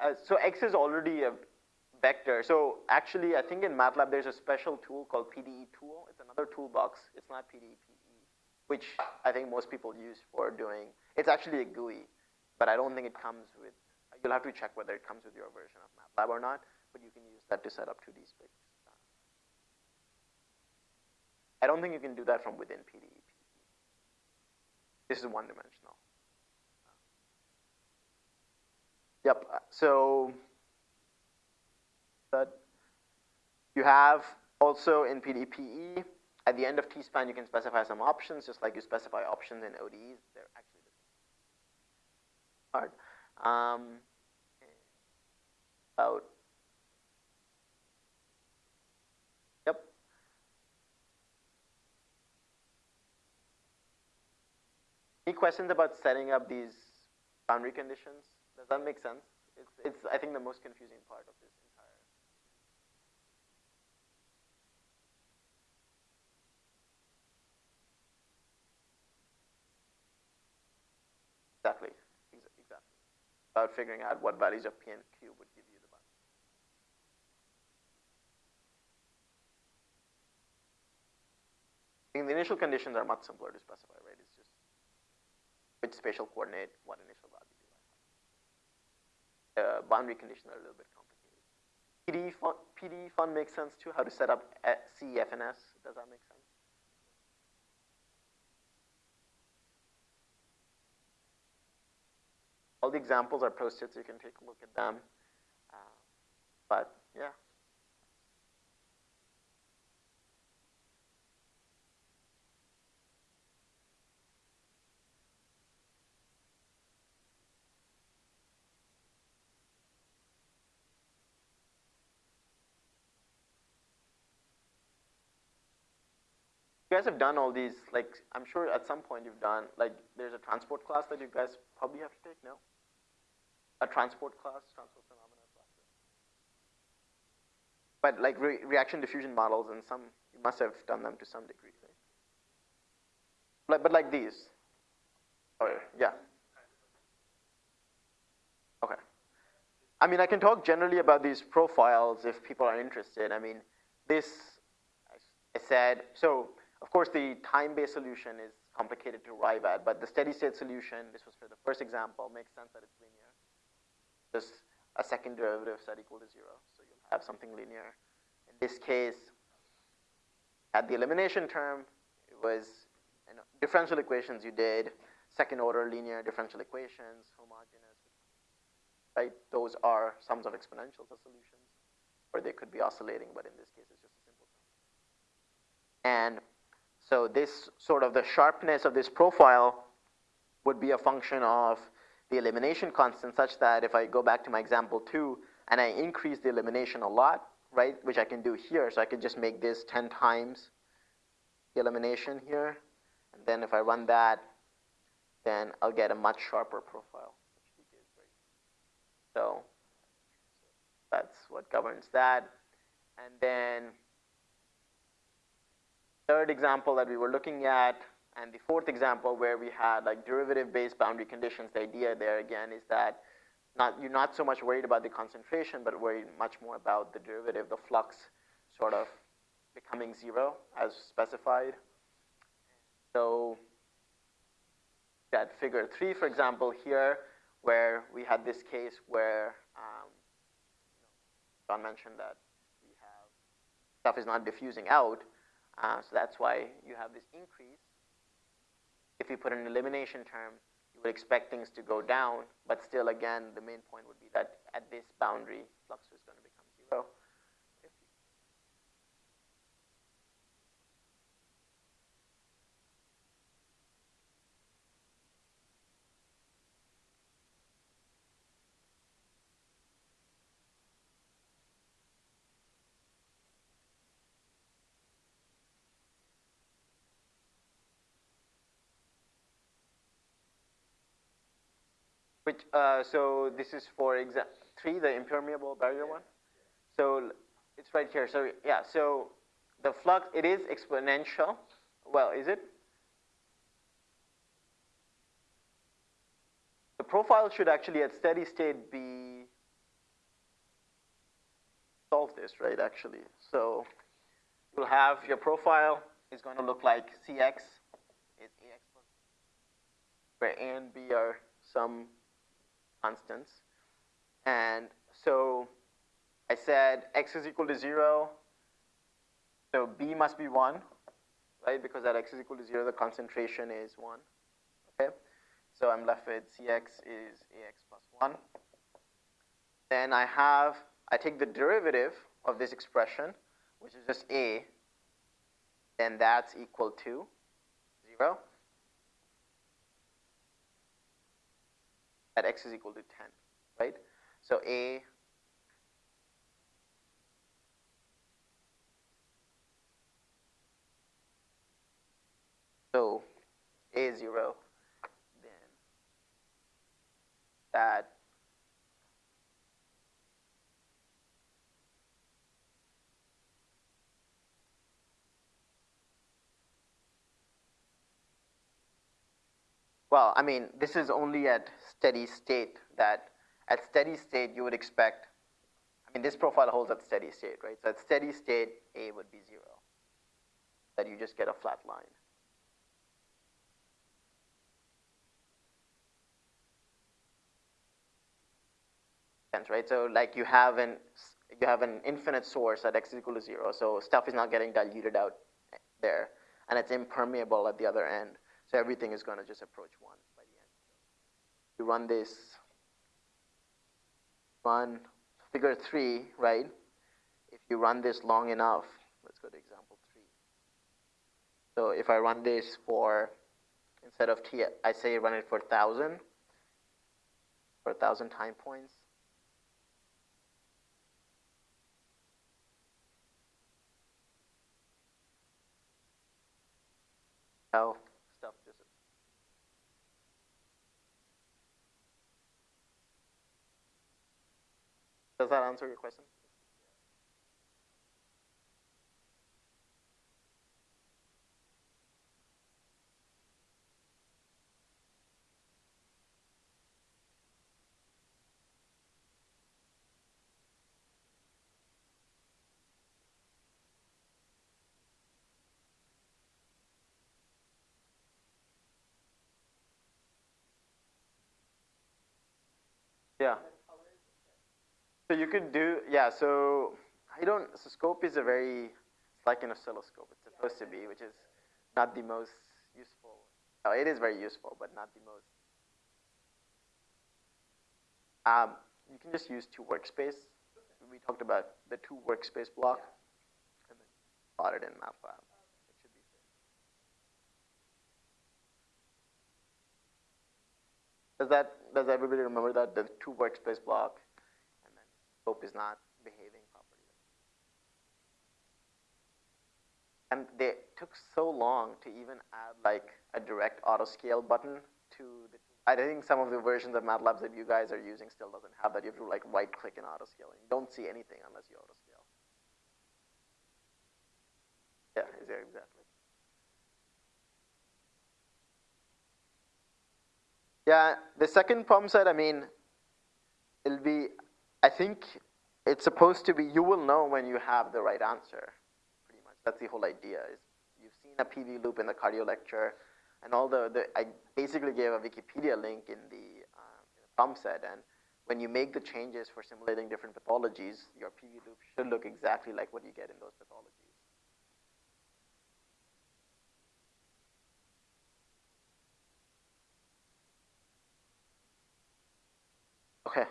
uh, so x is already a vector. So actually, I think in MATLAB there's a special tool called PDE tool. It's another toolbox. It's not pdepe, which I think most people use for doing. It's actually a GUI, but I don't think it comes with. You'll have to check whether it comes with your version of MATLAB or not. But you can use that to set up 2D space. I don't think you can do that from within PDE. This is one dimensional. Yep, so that you have also in pdepe, at the end of T-span, you can specify some options, just like you specify options in ODEs. They're actually. Hard. Um, about Any questions about setting up these boundary conditions? Does that make sense? It's, it's I think, the most confusing part of this entire. Exactly, exactly. About figuring out what values of P and Q would give you the boundary. I think the initial conditions are much simpler to specify, right? It's just which spatial coordinate, what initial value. Uh, boundary conditions are a little bit complicated. PDE fun, PDE fun makes sense too, how to set up CFNS, does that make sense? All the examples are posted so you can take a look at them. Uh, but yeah. Guys have done all these, like, I'm sure at some point you've done, like, there's a transport class that you guys probably have to take, no? A transport class, transport phenomena class. But like re reaction diffusion models and some, you must have done them to some degree, right? Like, but like these. Oh, yeah. Okay. I mean, I can talk generally about these profiles if people are interested. I mean, this, I said, so of course, the time-based solution is complicated to arrive at, but the steady-state solution, this was for the first example, makes sense that it's linear. Just a second derivative set equal to zero, so you'll have something linear. In this case, at the elimination term, it was you know, differential equations you did, second order linear differential equations, homogeneous, right? Those are sums of exponentials of solutions, or they could be oscillating, but in this case, it's just a simple sum. And so this sort of the sharpness of this profile would be a function of the elimination constant such that if I go back to my example two and I increase the elimination a lot, right, which I can do here, so I could just make this 10 times the elimination here, and then if I run that, then I'll get a much sharper profile, So that's what governs that. And then third example that we were looking at, and the fourth example where we had like derivative-based boundary conditions, the idea there again is that not, you're not so much worried about the concentration, but worried much more about the derivative, the flux sort of becoming zero as specified. So that figure three, for example, here, where we had this case where um, John mentioned that we have stuff is not diffusing out, uh, so that's why you have this increase. If you put an elimination term, you would expect things to go down, but still, again, the main point would be that at this boundary, flux is going to become zero. Which, uh, so this is for example three, the impermeable barrier one. So it's right here. So yeah, so the flux, it is exponential. Well, is it? The profile should actually at steady state be solve this, right, actually. So you'll have your profile is going to look like Cx is Ax plus, where A and B are some constants. And so I said x is equal to 0, so B must be 1, right? Because at x is equal to 0, the concentration is 1. Okay? So I'm left with Cx is Ax plus 1. Then I have, I take the derivative of this expression, which is just A, then that's equal to 0. At x is equal to 10, right? So A So A0, then that Well, I mean, this is only at steady state that at steady state you would expect, I mean, this profile holds at steady state, right? So at steady state, A would be zero, that you just get a flat line. right? So like you have an you have an infinite source at x is equal to zero, so stuff is not getting diluted out there, and it's impermeable at the other end. So everything is going to just approach one by the end. You run this, run figure three, right? If you run this long enough, let's go to example three. So if I run this for, instead of t, I say run it for 1,000, for 1,000 time points, how stuff disappears. Does that answer your question? Yeah. So you could do, yeah, so I don't, so scope is a very, it's like an oscilloscope. It's supposed to be, which is not the most useful. Oh, it is very useful, but not the most. Um, you can just use to workspace. We talked about the to workspace block and then plot it in MATLAB. Does that does everybody remember that the to workspace block, scope is not behaving properly? And they took so long to even add like a direct auto scale button to the. I think some of the versions of MATLAB that you guys are using still doesn't have that. You have to like right click and auto scale, you don't see anything unless you auto scale. Yeah, exactly. Yeah, the second problem set, I mean, it'll be, I think it's supposed to be, you will know when you have the right answer, pretty much. That's the whole idea, is you've seen a PV loop in the cardio lecture, and all the, the I basically gave a Wikipedia link in the, um, in the problem set, and when you make the changes for simulating different pathologies, your PV loop should look exactly like what you get in those pathologies. Okay.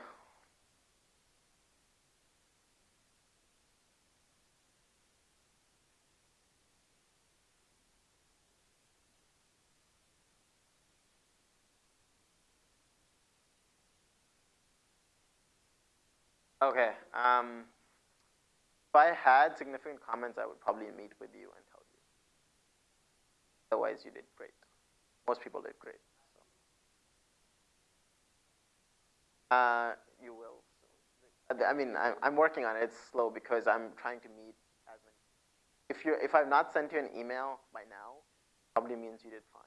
Okay. Um, if I had significant comments, I would probably meet with you and tell you. Otherwise, you did great. Most people did great. Uh, you will. I mean, I'm working on it. It's slow because I'm trying to meet as many. If you if I've not sent you an email by now, probably means you did fine.